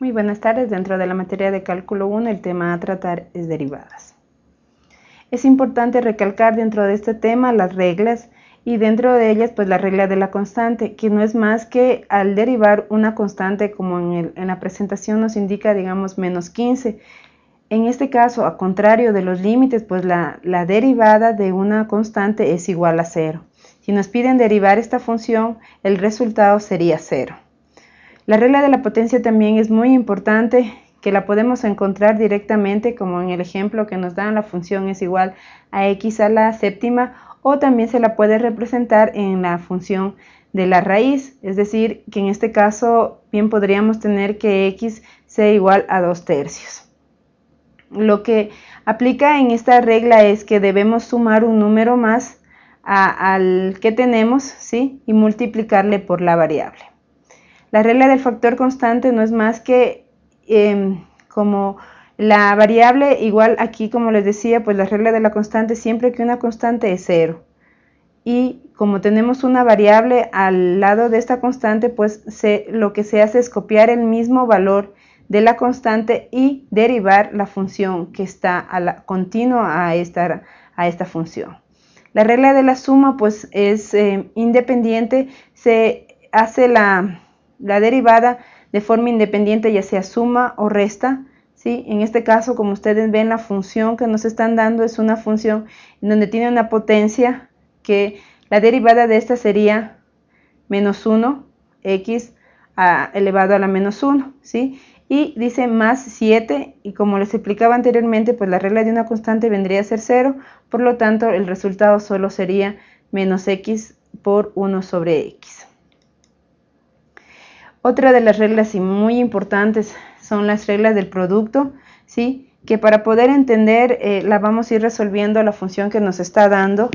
Muy buenas tardes. Dentro de la materia de cálculo 1, el tema a tratar es derivadas. Es importante recalcar dentro de este tema las reglas y dentro de ellas pues la regla de la constante, que no es más que al derivar una constante como en, la presentación nos indica digamos menos 15. En este caso, a contrario de los límites, pues la, la derivada de una constante es igual a cero. Si nos piden derivar esta función, el resultado sería cero. La regla de la potencia también es muy importante, que la podemos encontrar directamente como en el ejemplo que nos dan la función es igual a x a la séptima o también se la puede representar en la función de la raíz, es decir, que en este caso bien podríamos tener que x sea igual a 2 tercios. Lo que aplica en esta regla es que debemos sumar un número más al que tenemos ¿sí? y multiplicarle por la variable. La regla del factor constante no es más que em, como la variable, igual aquí como les decía, pues la regla de la constante siempre que una constante es cero. Y como tenemos una variable al lado de esta constante, pues lo que se hace es copiar el mismo valor de la constante y derivar la función que está continua a esta, a esta función. La regla de la suma pues es eh, independiente, se hace la, la derivada de forma independiente, ya sea suma o resta. ¿sí? En este caso, como ustedes ven, la función que nos están dando es una función en donde tiene una potencia que la derivada de esta sería menos 1, x elevado a la menos 1. ¿sí? Y dice más 7, y como les explicaba anteriormente, pues la regla de una constante vendría a ser 0, por lo tanto el resultado solo sería menos x por 1 sobre x. Otra de las reglas y muy importantes son las reglas del producto, ¿sí? que para poder entender eh, la vamos a ir resolviendo la función que nos está dando,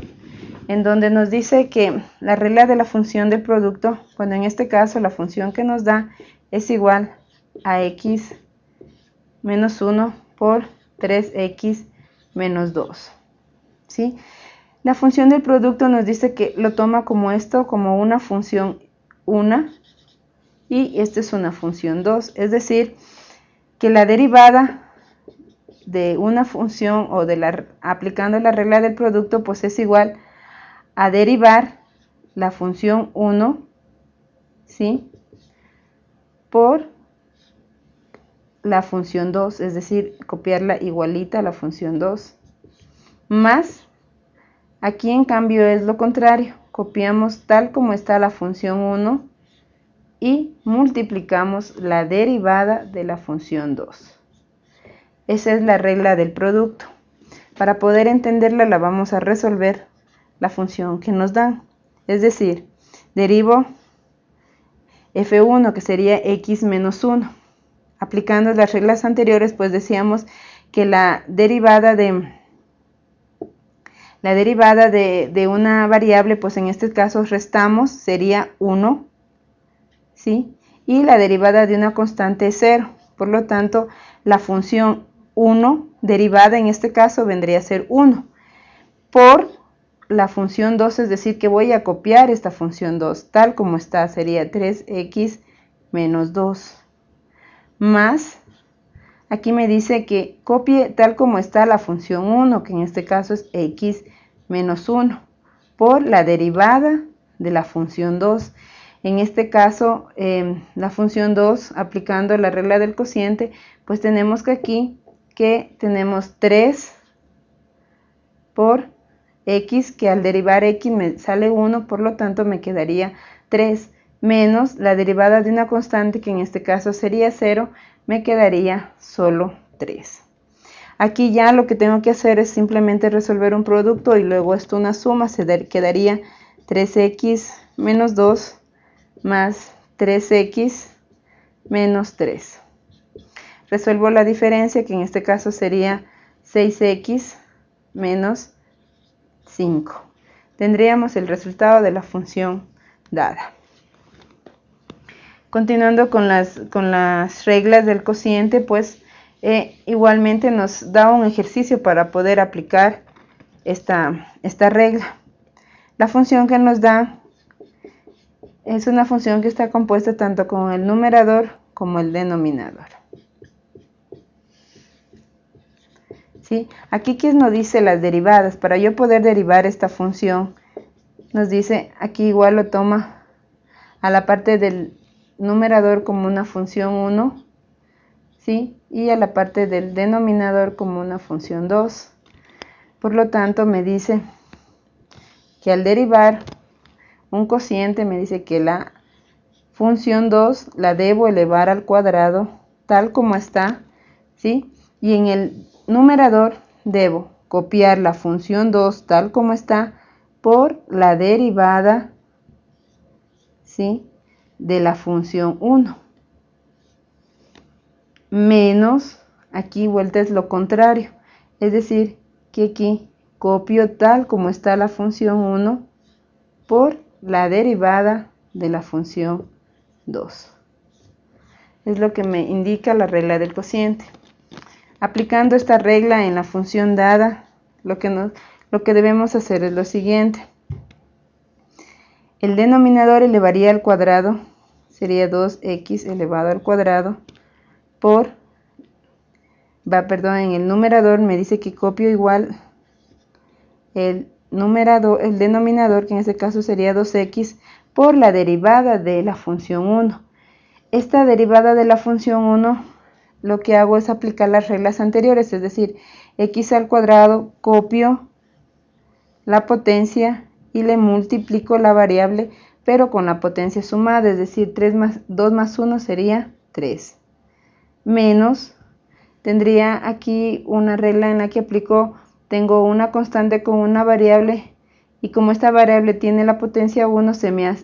en donde nos dice que la regla de la función del producto, cuando en este caso la función que nos da es igual a x menos 1 por 3x menos 2. ¿sí? La función del producto nos dice que lo toma como esto, como una función una, y esta es una función 2, es decir, que la derivada de una función o de la aplicando la regla del producto pues es igual a derivar la función 1 ¿sí? por la función 2, es decir, copiarla igualita a la función 2, más, aquí en cambio es lo contrario, copiamos tal como está la función 1 y multiplicamos la derivada de la función 2. Esa es la regla del producto. Para poder entenderla la vamos a resolver la función que nos dan. Es decir, derivo f1 que sería x menos 1. Aplicando las reglas anteriores pues decíamos que la derivada de la derivada de, una variable pues en este caso restamos sería 1 y la derivada de una constante es 0. Por lo tanto, la función 1 derivada en este caso vendría a ser 1 por la función 2, es decir, que voy a copiar esta función 2 tal como está, sería 3x menos 2 más, aquí me dice que copie tal como está la función 1, que en este caso es x menos 1, por la derivada de la función 2. En este caso, em, la función 2, aplicando la regla del cociente, pues tenemos que aquí que tenemos 3 por x, que al derivar x me sale 1, por lo tanto me quedaría 3 menos la derivada de una constante, que en este caso sería 0, me quedaría solo 3. Aquí ya lo que tengo que hacer es simplemente resolver un producto y luego esto una suma, se quedaría 3x menos 2 más 3x menos 3. Resuelvo la diferencia que en este caso sería 6x menos 5. Tendríamos el resultado de la función dada. Continuando con las, con las reglas del cociente, pues eh, igualmente nos da un ejercicio para poder aplicar esta, esta regla. La función que nos da es una función que está compuesta tanto con el numerador como el denominador. ¿Sí? Aquí quien nos dice las derivadas, para yo poder derivar esta función, nos dice aquí igual lo toma a la parte del numerador como una función 1, ¿sí? y a la parte del denominador como una función 2. Por lo tanto me dice que al derivar un cociente, me dice que la función 2 la debo elevar al cuadrado tal como está, ¿sí? Y en el numerador debo copiar la función 2 tal como está por la derivada, ¿sí? De la función 1. Menos, aquí vuelta es lo contrario, es decir, que aquí copio tal como está la función 1 por la derivada de la función 2. Es lo que me indica la regla del cociente. Aplicando esta regla en la función dada, lo que, lo que debemos hacer es lo siguiente. El denominador elevaría al cuadrado, sería 2x elevado al cuadrado, por, va, perdón, en el numerador me dice que copio igual el numerador, el denominador, que en este caso sería 2x, por la derivada de la función 1. Esta derivada de la función 1 lo que hago es aplicar las reglas anteriores, es decir, x al cuadrado, copio la potencia y le multiplico la variable, pero con la potencia sumada, es decir, 3 más, 2 más 1 sería 3. Menos, tendría aquí una regla en la que aplico, tengo una constante con una variable, y como esta variable tiene la potencia 1, se me,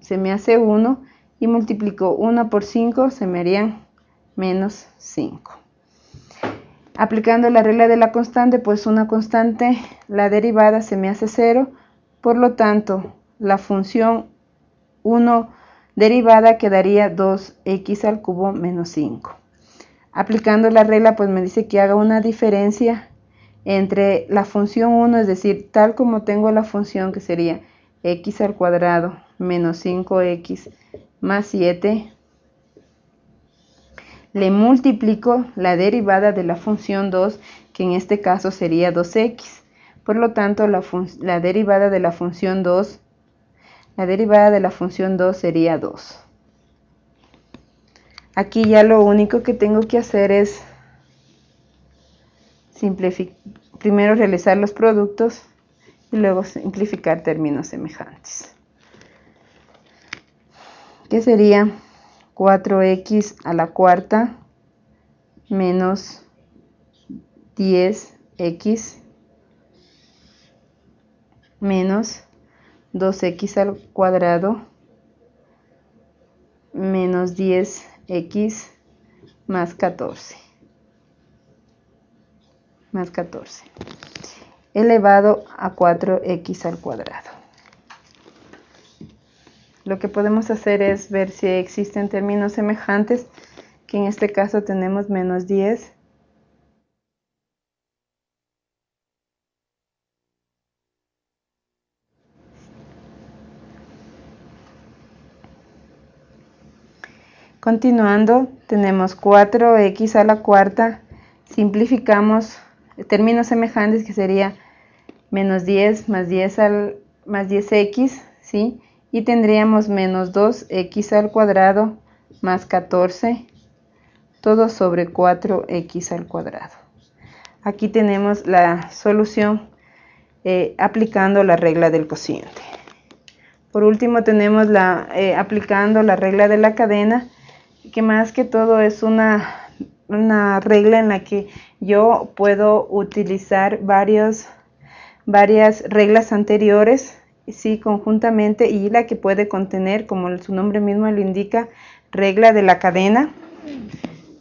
se me hace 1, y multiplico 1 por 5, se me harían menos 5. Aplicando la regla de la constante, pues una constante, la derivada se me hace 0, por lo tanto, la función 1 derivada quedaría 2x al cubo menos 5. Aplicando la regla, pues me dice que haga una diferencia entre la función 1, es decir, tal como tengo la función que sería x al cuadrado menos 5x más 7 le multiplico la derivada de la función 2, que en este caso sería 2x. Por lo tanto, la, derivada de la función 2, la derivada de la función 2 sería 2. Aquí ya lo único que tengo que hacer es primero realizar los productos y luego simplificar términos semejantes. ¿Qué sería? 4x a la cuarta menos 10x menos 2x al cuadrado menos 10x más 14 más 14 elevado a 4x al cuadrado lo que podemos hacer es ver si existen términos semejantes, que en este caso tenemos menos 10. Continuando, tenemos 4x a la cuarta, simplificamos términos semejantes que sería menos 10 más 10 al más 10x, ¿sí? y tendríamos menos 2x al cuadrado más 14 todo sobre 4x al cuadrado. Aquí tenemos la solución eh, aplicando la regla del cociente. Por último tenemos la eh, aplicando la regla de la cadena, que más que todo es una, una regla en la que yo puedo utilizar varios, varias reglas anteriores sí conjuntamente y la que puede contener, como su nombre mismo lo indica, regla de la cadena.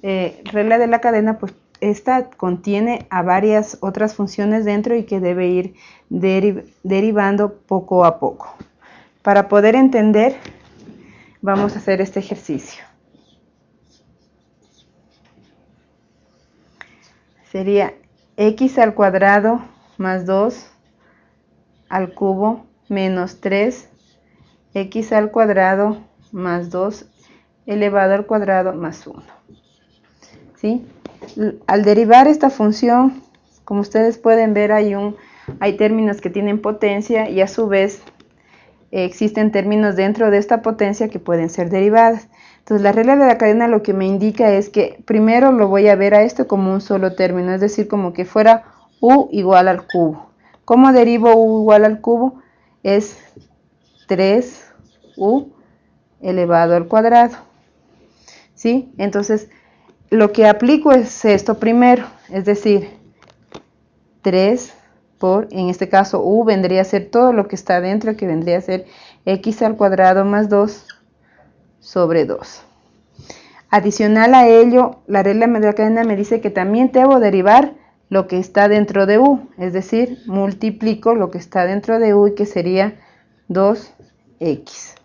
Eh, regla de la cadena, pues esta contiene a varias otras funciones dentro y que debe ir derivando poco a poco. Para poder entender, vamos a hacer este ejercicio. Sería x al cuadrado más 2 al cubo menos 3 x al cuadrado más 2 elevado al cuadrado más 1. ¿Sí? Al derivar esta función Como ustedes pueden ver, hay, un, hay términos que tienen potencia y a su vez existen términos dentro de esta potencia que pueden ser derivadas. Entonces la regla de la cadena lo que me indica es que primero lo voy a ver a esto como un solo término, es decir, como que fuera u igual al cubo. ¿Cómo derivo u igual al cubo? Es 3u elevado al cuadrado. ¿Sí? Entonces, lo que aplico es esto primero, es decir, 3 por, en este caso, u vendría a ser todo lo que está dentro, que vendría a ser x al cuadrado más 2 sobre 2. Adicional a ello, la regla de la cadena me dice que también debo derivar lo que está dentro de u, es decir, multiplico lo que está dentro de u y que sería 2x.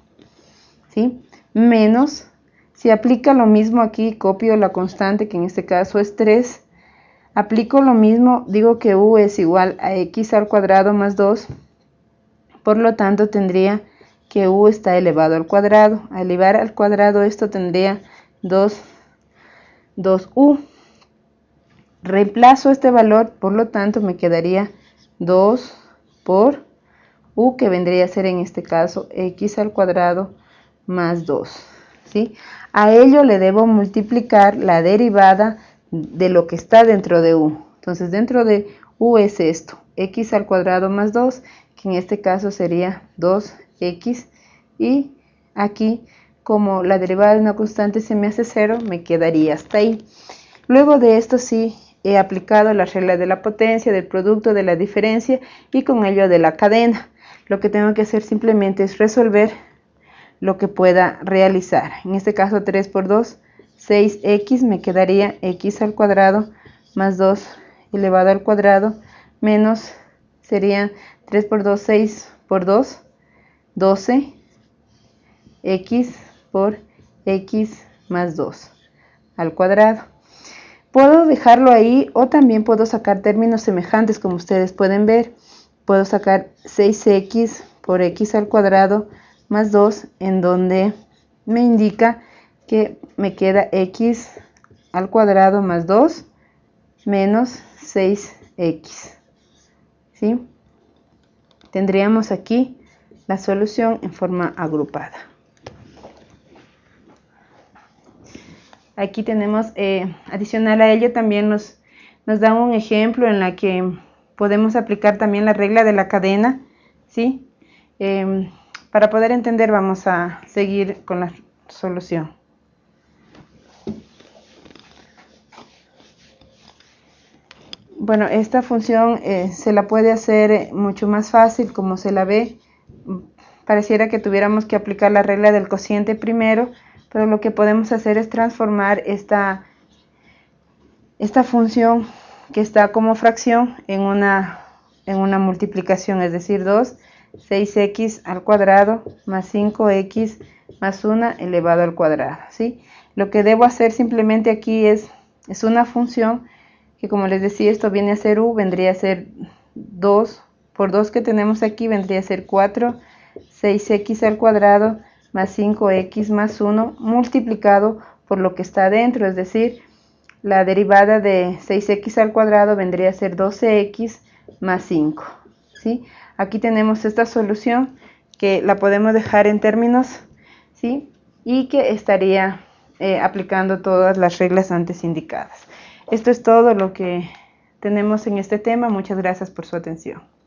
¿Sí? Menos, si aplica lo mismo aquí, copio la constante que en este caso es 3, aplico lo mismo, digo que u es igual a x al cuadrado más 2, por lo tanto tendría que u está elevado al cuadrado. Al elevar al cuadrado esto tendría 2, 2u. Reemplazo este valor, por lo tanto me quedaría 2 por u, que vendría a ser en este caso x al cuadrado más 2. ¿sí? A ello le debo multiplicar la derivada de lo que está dentro de u. Entonces dentro de u es esto, x al cuadrado más 2, que en este caso sería 2x. Y aquí, como la derivada de una constante se me hace 0, me quedaría hasta ahí. Luego de esto sí he aplicado la regla de la potencia, del producto, de la diferencia y con ello de la cadena. Lo que tengo que hacer simplemente es resolver lo que pueda realizar. En este caso 3 por 2, 6x me quedaría x al cuadrado más 2 elevado al cuadrado menos serían 3 por 2, 6 por 2, 12 x por x más 2 al cuadrado. Puedo dejarlo ahí o también puedo sacar términos semejantes como ustedes pueden ver. Puedo sacar 6x por x al cuadrado más 2 en donde me indica que me queda x al cuadrado más 2 menos 6x. ¿Sí? Tendríamos aquí la solución en forma agrupada. Aquí tenemos, eh, adicional a ello, también nos, nos da un ejemplo en la que podemos aplicar también la regla de la cadena, ¿sí? Em, para poder entender vamos a seguir con la solución. Bueno, esta función eh, se la puede hacer mucho más fácil como se la ve. Pareciera que tuviéramos que aplicar la regla del cociente primero, pero lo que podemos hacer es transformar esta, esta función que está como fracción en una, en una multiplicación, es decir, 2, 6x al cuadrado más 5x más 1 elevado al cuadrado. ¿sí? Lo que debo hacer simplemente aquí es, es una función que como les decía, esto viene a ser u, vendría a ser 2 por 2 que tenemos aquí, vendría a ser 4, 6x al cuadrado más 5x más 1 multiplicado por lo que está dentro, es decir, la derivada de 6x al cuadrado vendría a ser 12x más 5. ¿sí? Aquí tenemos esta solución que la podemos dejar en términos ¿sí? y que estaría eh, aplicando todas las reglas antes indicadas. Esto es todo lo que tenemos en este tema. Muchas gracias por su atención.